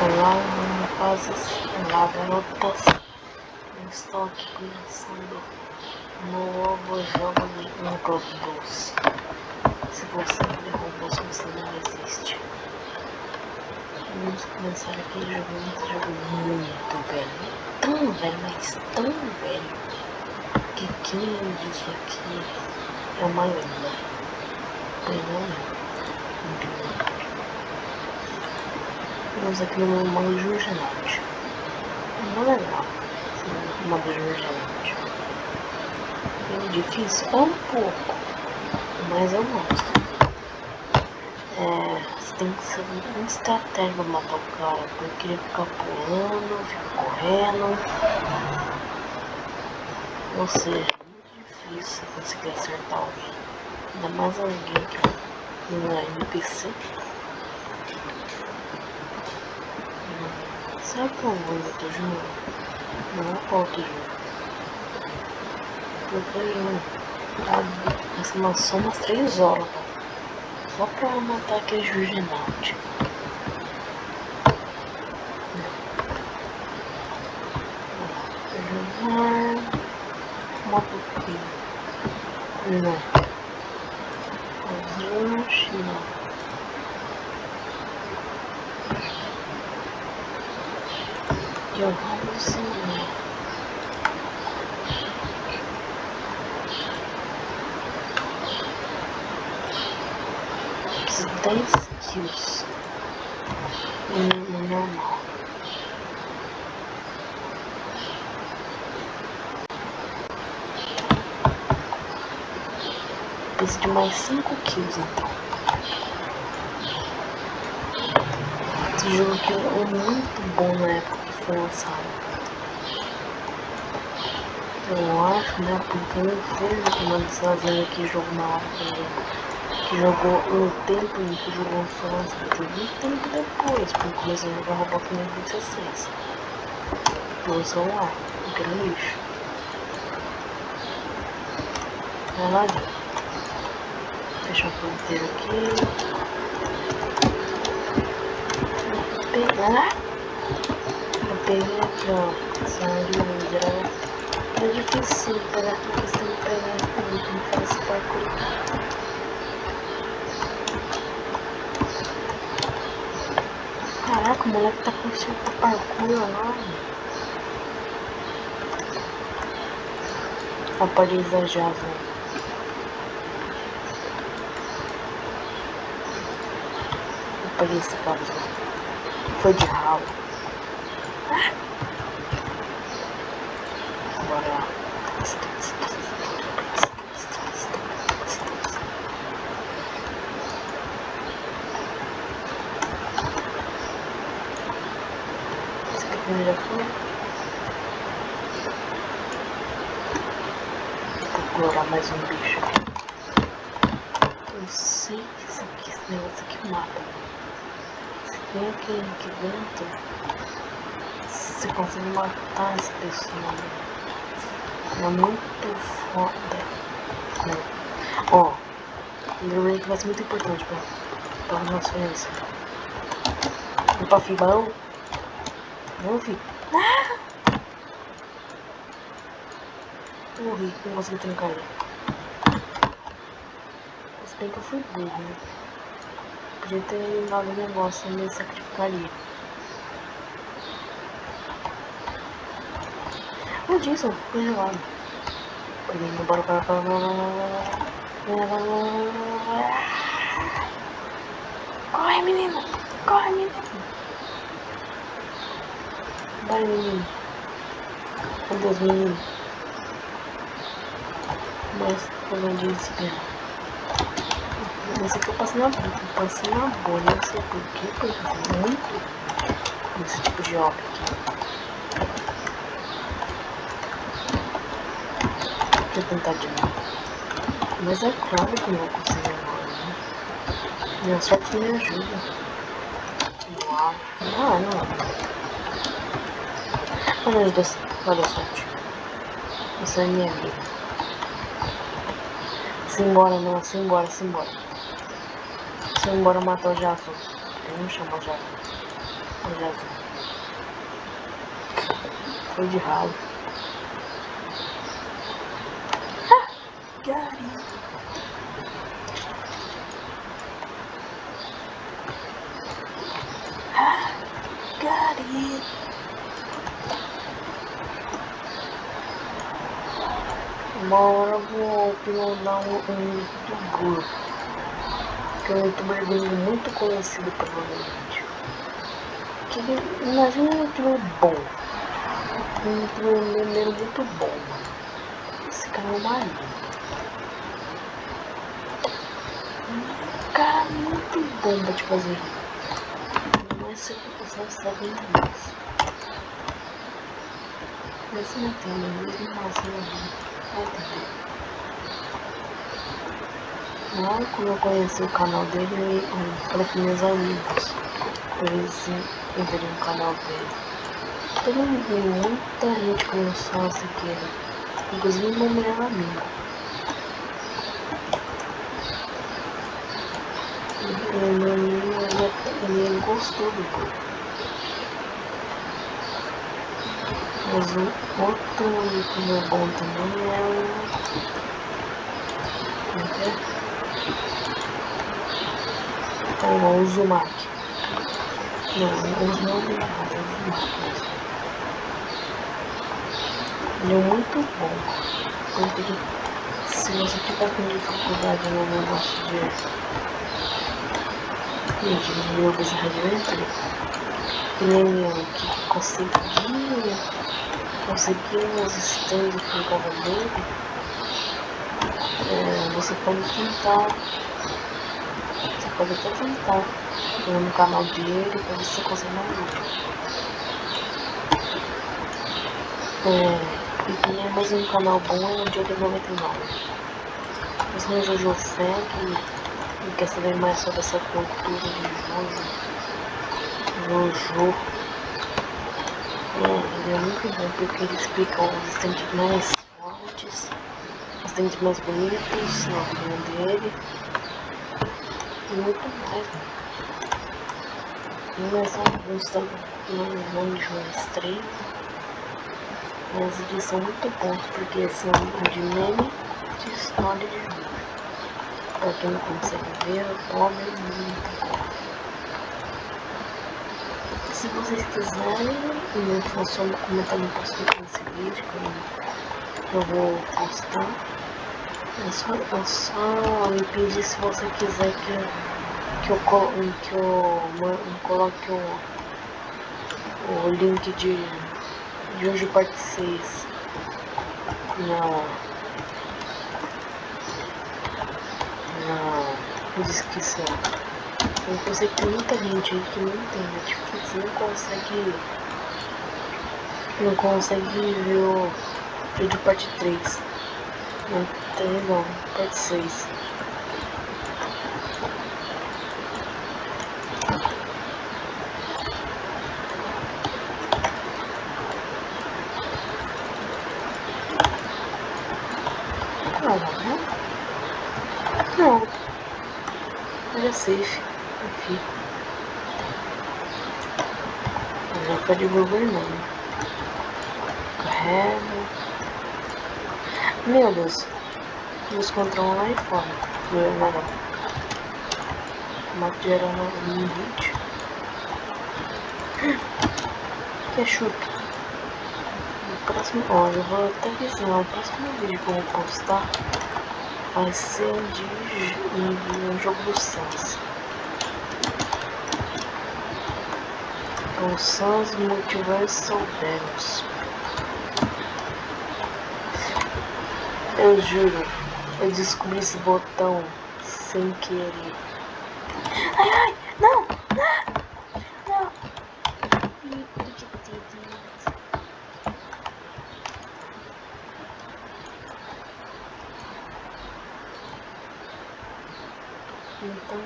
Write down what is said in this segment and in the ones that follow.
Olá, rapazes, olá, garotas. Eu estou aqui começando um novo jogo de Roblox. Se você não Roblox, você não existe. Vamos começar aqui jogando esse jogo muito velho. Tão velho, mas tão velho. Que quem disso aqui é uma lenda. Pois não é. Vamos aqui no modo Jurgenante. Não é legal. Modo Jurgenante. É difícil? É um pouco. Mas eu gosto. É, você tem que ser uma estratégia pra matar o cara. Porque ele fica pulando, fica correndo. Ou seja, é muito difícil conseguir acertar alguém. Ainda mais alguém que não é NPC. Sabe qual é o outro jogo? Não é outro jogo. Eu tô essa maçã umas 3 horas, cara. Só pra matar aquele Jurgenalt. Jogar. Modo Não. Ajuste, não. Seguir. Dez no normal. Preciso de mais cinco kills então. Esse jogo aqui é muito bom na época foi lançado. Eu acho, né? Porque eu fui uma dessas que jogou na hora que, jogou no tempo em que jogou foi lançado. Joguei tempo depois, porque comecei a jogar Roblox em 2016. Pelo celular, aquele lixo. Vai lá, gente. Deixa eu ponteiro aqui. Pegar ó. Sangue mineral. É difícil tem que pegar aqui, tem que fazer esse parkour. Caraca, o moleque tá com esse parkour lá. Ah, pode exagerar, velho. Peguei esse cara, foi de ralo. Agora. Esse aqui. Vou procurar mais um bicho. Eu sei que isso aqui, esse negócio aqui mata. Se tem aqui, aqui dentro você consegue matar essa pessoa. É muito foda. Né? Ó, lembrei que vai ser muito importante pra, pra nossa experiência. E pra Vi. Ah! Morri, não consegui trancar ele. Se bem que eu fui burro, né? Podia ter dado um negócio, me sacrificaria. O Jason ficou gelado. Bora, bora, bora, bora, Corre, menino! Corre, menino! Vai, menino! Meu Deus, menino! Mas, como eu disse, Esse aqui eu passo na boa, eu passo na boa, não sei porquê, porque eu muito esse tipo de obra aqui. ter tentado de novo. Mas é claro que não vou conseguir agora, né? Minha sorte me ajuda. Uau. Ah, não. Os dois. A sorte. Essa é minha amiga. Simbora, não. Simbora, simbora. Simbora matar o Jason. Eu não chamo o Jason. Olha Foi de ralo. Ah, Gary. Ah, Gary. Uma eu vou uploadar um, youtuber. Que é um youtuber muito conhecido provavelmente. Que imagina um youtuber bom. Um youtuber muito bom. Esse cara é marido. Um cara muito bom pra te fazer. Não é se você está vendo mais. Mas não tem mesmo razão ali. Não, quando eu conheci o canal dele, eu falei com meus amigos pra eles entrarem no canal dele. Todo mundo, muita gente começou a seguir ele, inclusive meu melhor amigo. E meu amigo, ele, ele gostou do grupo. Mas o outro youtuber bom também é o. Como é? É o Uzumaki. Não, o Uzumaki é o Uzumaki. Ele é muito bom. Porque se você tiver com dificuldade no negócio de. Gente, de jogos Adventure, nem eu que consegui conseguimos stands com o cavaleiro, é, você pode tentar, você pode até tentar no canal dele para você conseguir uma luta. É, e também mais um canal bom é o Diogo 99. Você é Jojo Fé que quer saber mais sobre essa cultura de Jojo, Jojo é muito bom porque ele explica os estantes mais fortes, os estantes mais bonitos na opinião dele. E muito mais, né? E mais alguns também, não enjoo três. Mas eles são muito bons porque são de meme de história de jogo. Pra quem não consegue ver, o pobre é muito bom. Se vocês quiserem, é só comentar no post nesse vídeo que eu vou postar. É só, é só me pedir se você quiser que, que, eu, que eu, eu coloque o, o link de, de hoje parte 6 na, na descrição. Eu sei que muita gente aí que não tem Netflix, não consegue. Não consegue ver o vídeo parte 3. Não tem não, parte 6. Não, não. Não. é safe aqui. Tá de governando. Carrega. Meu Deus. Nos controlam lá fora. Não, não. Mato geral no chuto. No próximo. Ó, eu vou até avisar. O próximo vídeo que eu vou postar vai ser de um jogo do Sans. Com Sans Multiversal Demos. Eu juro, eu descobri esse botão sem querer. Ai, ai, não, não, não. Então,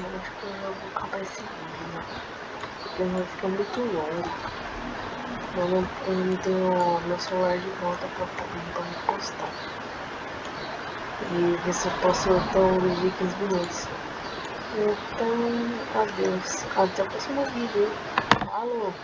eu acho que eu vou acabar esse vídeo, né? Porque vai ficar muito longo. Eu não, eu não tenho meu celular de volta para me postar. E ver se eu posso então de 15 minutos. Então, adeus. Até o próximo vídeo. Alô?